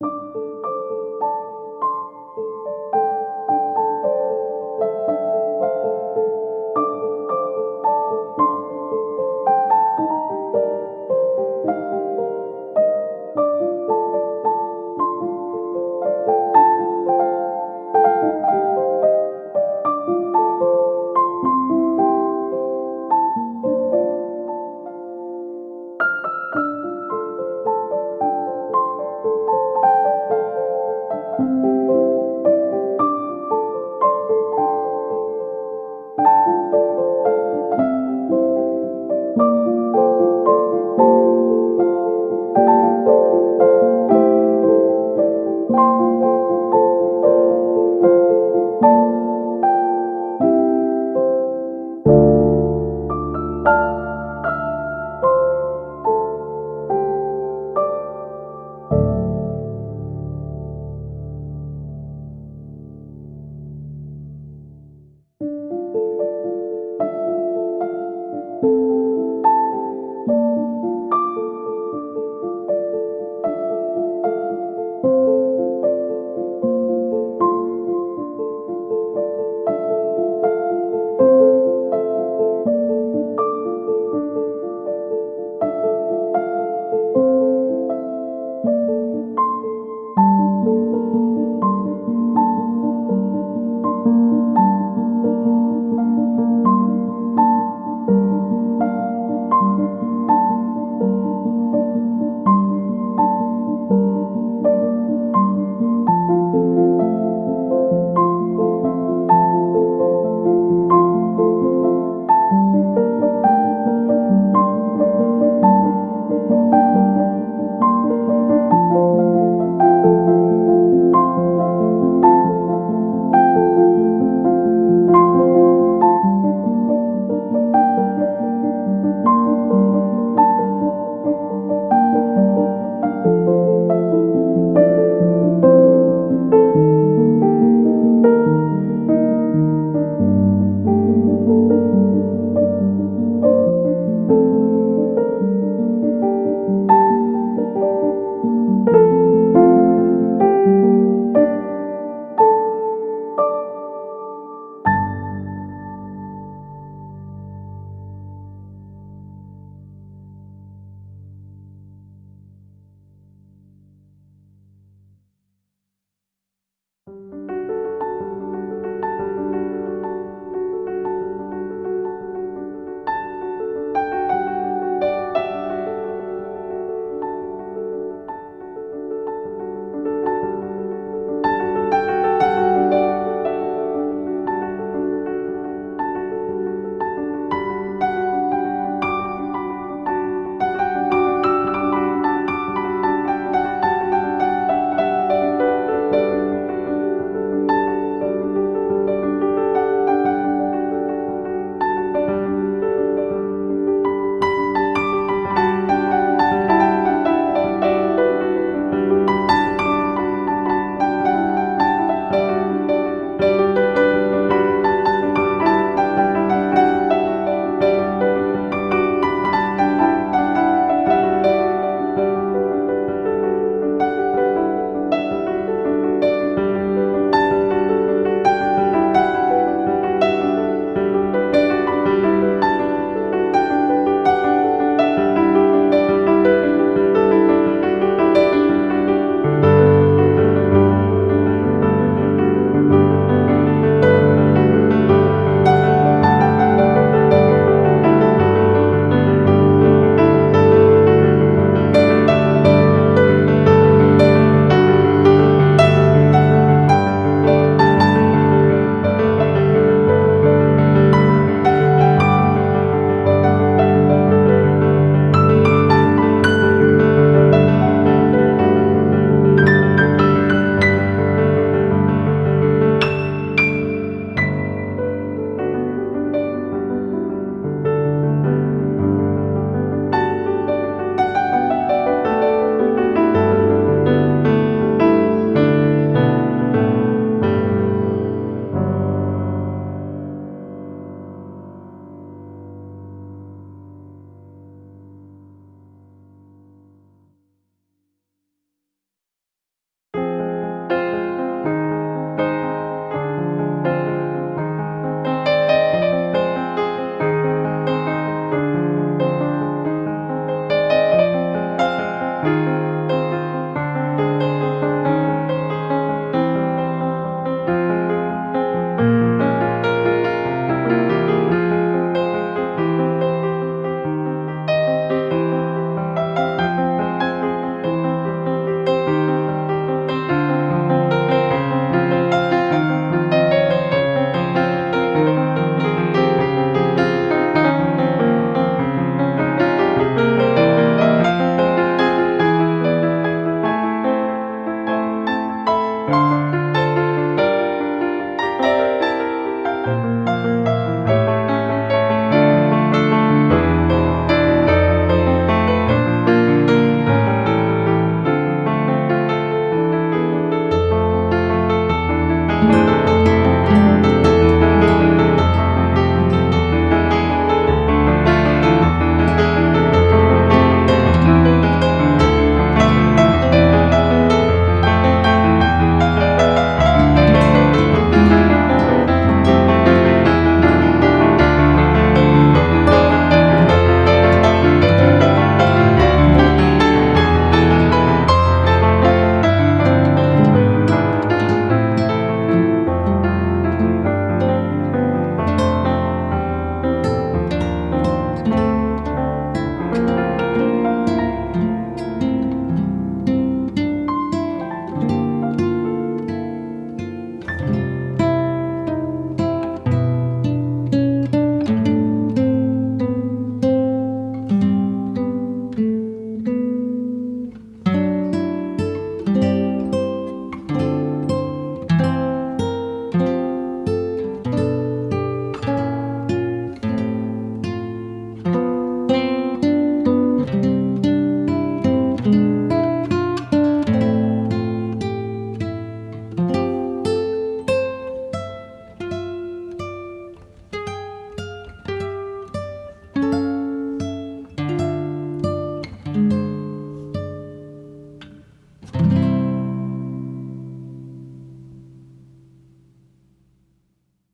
you